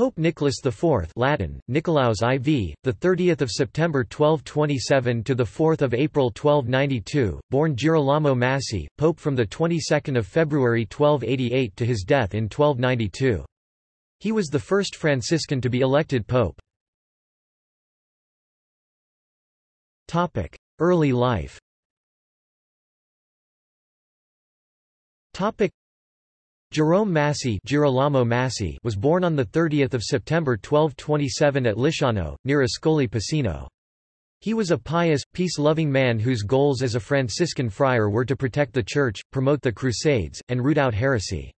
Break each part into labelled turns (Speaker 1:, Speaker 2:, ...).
Speaker 1: Pope Nicholas IV Latin, Nicolaus IV, the 30th of September 1227 to the 4th of April 1292, born Girolamo Massi, Pope from the 22nd of February 1288 to his death in 1292. He was the first Franciscan to be elected pope. Topic: Early life. Topic: Jerome Massi, Girolamo Massi was born on 30 September 1227 at Lisciano, near Ascoli Piceno. He was a pious, peace-loving man whose goals as a Franciscan friar were to protect the Church, promote the Crusades, and root out heresy.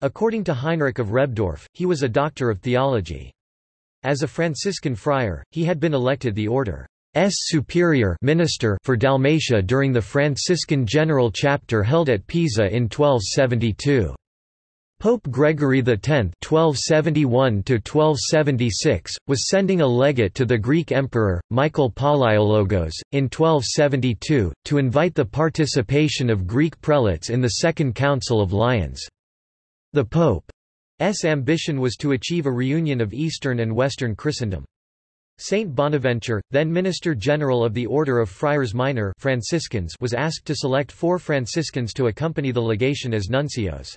Speaker 1: According to Heinrich of Rebdorf, he was a doctor of theology. As a Franciscan friar, he had been elected the order S. Superior Minister for Dalmatia during the Franciscan General Chapter held at Pisa in 1272. Pope Gregory X (1271–1276) was sending a legate to the Greek Emperor Michael Palaiologos in 1272 to invite the participation of Greek prelates in the Second Council of Lyons. The Pope's ambition was to achieve a reunion of Eastern and Western Christendom. Saint Bonaventure, then Minister General of the Order of Friars Minor Franciscans, was asked to select four Franciscans to accompany the legation as nuncios.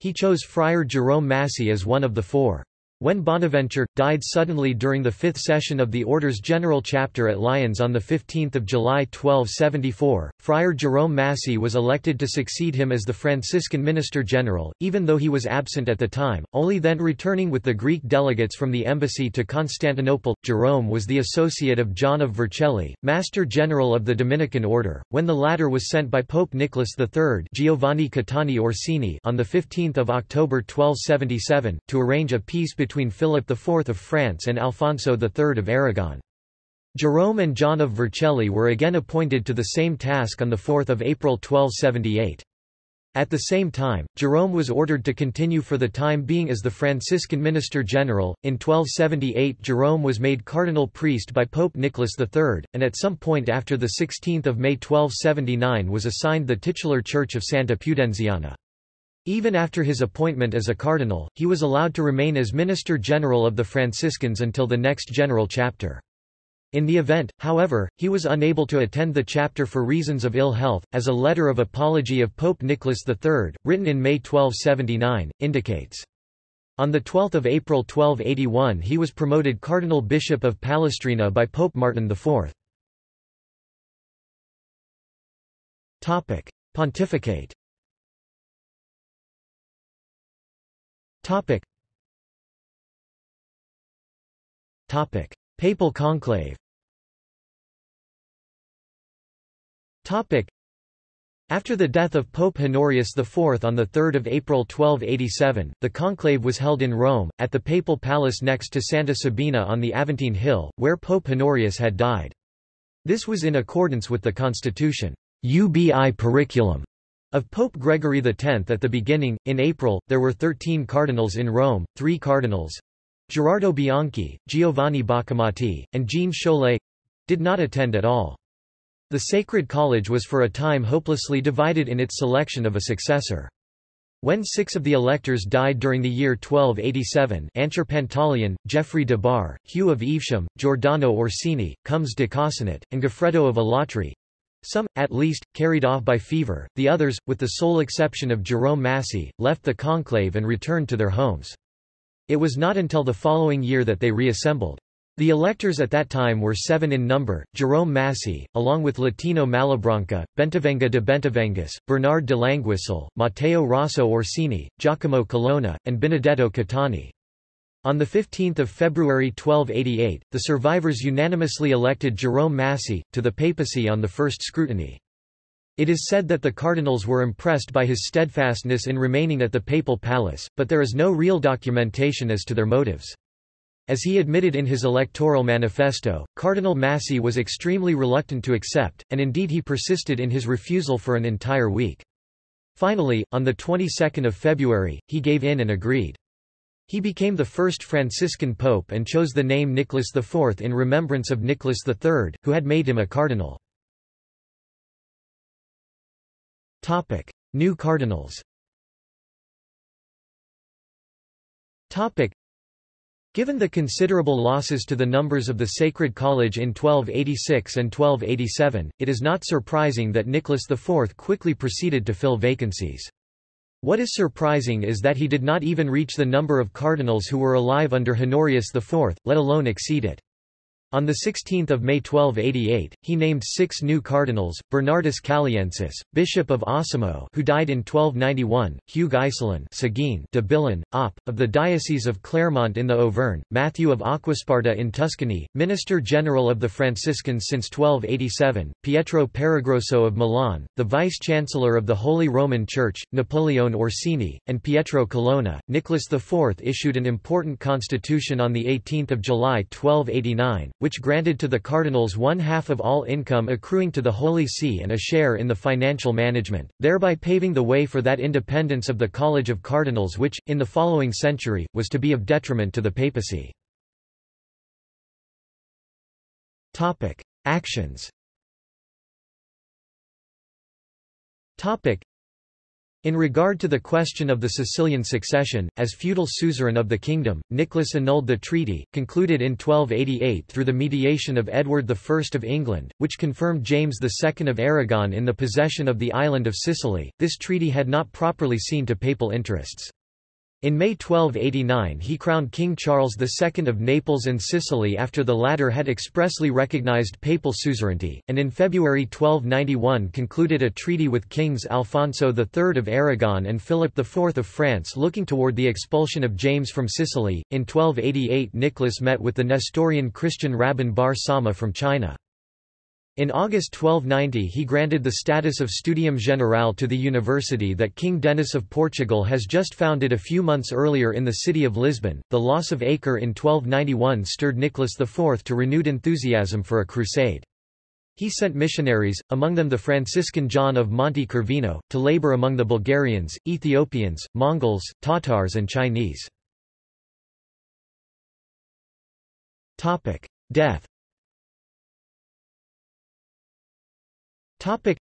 Speaker 1: He chose Friar Jerome Massi as one of the four. When Bonaventure, died suddenly during the fifth session of the Order's General Chapter at Lyons on 15 July 1274, Friar Jerome Massi was elected to succeed him as the Franciscan Minister General, even though he was absent at the time, only then returning with the Greek delegates from the embassy to Constantinople. Jerome was the associate of John of Vercelli, Master General of the Dominican Order, when the latter was sent by Pope Nicholas III Giovanni Caetani Orsini on 15 October 1277, to arrange a peace between between Philip IV of France and Alfonso III of Aragon. Jerome and John of Vercelli were again appointed to the same task on 4 April 1278. At the same time, Jerome was ordered to continue for the time being as the Franciscan Minister General. In 1278, Jerome was made cardinal priest by Pope Nicholas III, and at some point after 16 May 1279 was assigned the titular church of Santa Pudenziana. Even after his appointment as a cardinal, he was allowed to remain as Minister General of the Franciscans until the next general chapter. In the event, however, he was unable to attend the chapter for reasons of ill health, as a letter of apology of Pope Nicholas III, written in May 1279, indicates. On 12 April 1281 he was promoted Cardinal Bishop of Palestrina by Pope Martin IV. Pontificate Topic. Topic. Papal conclave Topic. After the death of Pope Honorius IV on 3 April 1287, the conclave was held in Rome, at the papal palace next to Santa Sabina on the Aventine Hill, where Pope Honorius had died. This was in accordance with the constitution Ubi Periculum of Pope Gregory X at the beginning, in April, there were thirteen cardinals in Rome, three cardinals Gerardo Bianchi, Giovanni Boccamati, and Jean Chollet did not attend at all. The Sacred College was for a time hopelessly divided in its selection of a successor. When six of the electors died during the year 1287 Ancher Pantaleon, Geoffrey de Bar, Hugh of Evesham, Giordano Orsini, Comes de Cosenat, and Goffredo of Alatri, some, at least, carried off by fever, the others, with the sole exception of Jerome Massi, left the conclave and returned to their homes. It was not until the following year that they reassembled. The electors at that time were seven in number, Jerome Massi, along with Latino Malabranca, Bentivenga de Bentivengus, Bernard de Languisole, Matteo Rosso Orsini, Giacomo Colonna, and Benedetto Caetani. On 15 February 1288, the survivors unanimously elected Jerome Massi, to the papacy on the first scrutiny. It is said that the cardinals were impressed by his steadfastness in remaining at the papal palace, but there is no real documentation as to their motives. As he admitted in his electoral manifesto, Cardinal Massi was extremely reluctant to accept, and indeed he persisted in his refusal for an entire week. Finally, on the 22nd of February, he gave in and agreed. He became the first Franciscan pope and chose the name Nicholas IV in remembrance of Nicholas III, who had made him a cardinal. Topic: New cardinals Topic: Given the considerable losses to the numbers of the Sacred College in 1286 and 1287, it is not surprising that Nicholas IV quickly proceeded to fill vacancies. What is surprising is that he did not even reach the number of cardinals who were alive under Honorius IV, let alone exceed it. On 16 May 1288, he named six new cardinals, Bernardus Caliensis, Bishop of Osimo who died in 1291, Hugh Aycelin de Billom, Op, of the Diocese of Clermont in the Auvergne, Matthew of Acquasparta in Tuscany, Minister General of the Franciscans since 1287, Pietro Peregroso of Milan, the Vice-Chancellor of the Holy Roman Church, Napoleone Orsini, and Pietro Colonna. Nicholas IV issued an important constitution on 18 July 1289, which granted to the cardinals one-half of all income accruing to the Holy See and a share in the financial management, thereby paving the way for that independence of the College of Cardinals which, in the following century, was to be of detriment to the papacy. Topic. Actions in regard to the question of the Sicilian succession, as feudal suzerain of the kingdom, Nicholas annulled the treaty, concluded in 1288 through the mediation of Edward I of England, which confirmed James II of Aragon in the possession of the island of Sicily. This treaty had not properly seen to papal interests. In May 1289 he crowned King Charles II of Naples and Sicily after the latter had expressly recognized papal suzerainty, and in February 1291 concluded a treaty with kings Alfonso III of Aragon and Philip IV of France looking toward the expulsion of James from Sicily. In 1288 Nicholas met with the Nestorian Christian Rabban Bar Sauma from China. In August 1290 he granted the status of Studium Generale to the university that King Denis of Portugal has just founded a few months earlier in the city of Lisbon. The loss of Acre in 1291 stirred Nicholas IV to renewed enthusiasm for a crusade. He sent missionaries, among them the Franciscan John of Monte Corvino, to labor among the Bulgarians, Ethiopians, Mongols, Tatars and Chinese. Death Topic.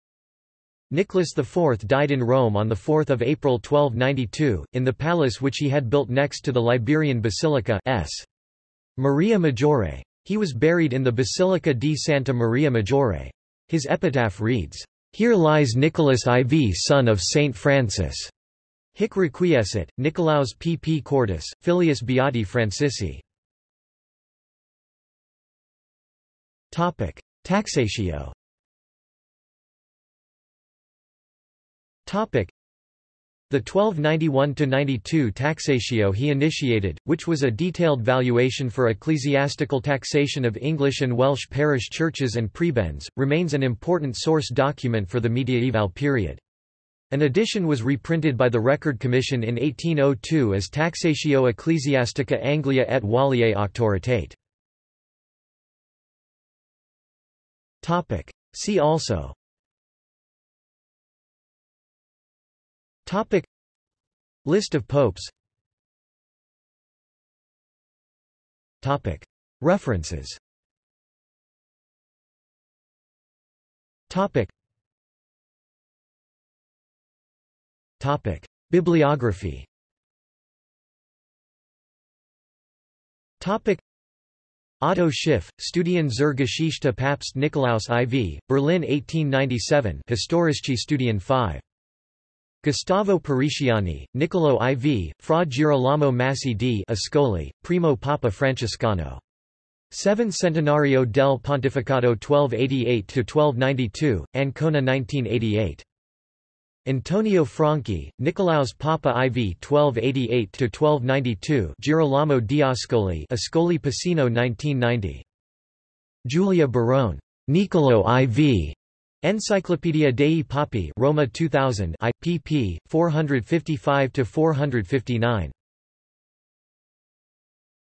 Speaker 1: Nicholas IV died in Rome on 4 April 1292, in the palace which he had built next to the Liberian Basilica S. Maria Maggiore. He was buried in the Basilica di Santa Maria Maggiore. His epitaph reads, Here lies Nicholas IV son of Saint Francis. Hic requiescit, Nicolaus pp cordis, filius beati Francisci. Taxatio The 1291–92 taxatio he initiated, which was a detailed valuation for ecclesiastical taxation of English and Welsh parish churches and prebends, remains an important source document for the mediaeval period. An edition was reprinted by the Record Commission in 1802 as Taxatio Ecclesiastica Anglia et Walliae Auctoritate. See also Topic. List of popes. Topic. References. Topic. Topic. Bibliography. Topic. Otto Schiff, Studien zur Geschichte Papst Nikolaus IV, Berlin 1897 Historische Studien 5 Gustavo Pariciani, Niccolo IV, Fra Girolamo Massi di Ascoli, Primo Papa Francescano. 7 Centenario del Pontificato 1288–1292, Ancona 1988. Antonio Franchi, Nicolaus Papa IV 1288–1292 Girolamo di Ascoli Ascoli Piceno 1990. Giulia Barone. Nicolo IV. Enciclopedia dei Papi Roma 2000 I, pp. 455–459.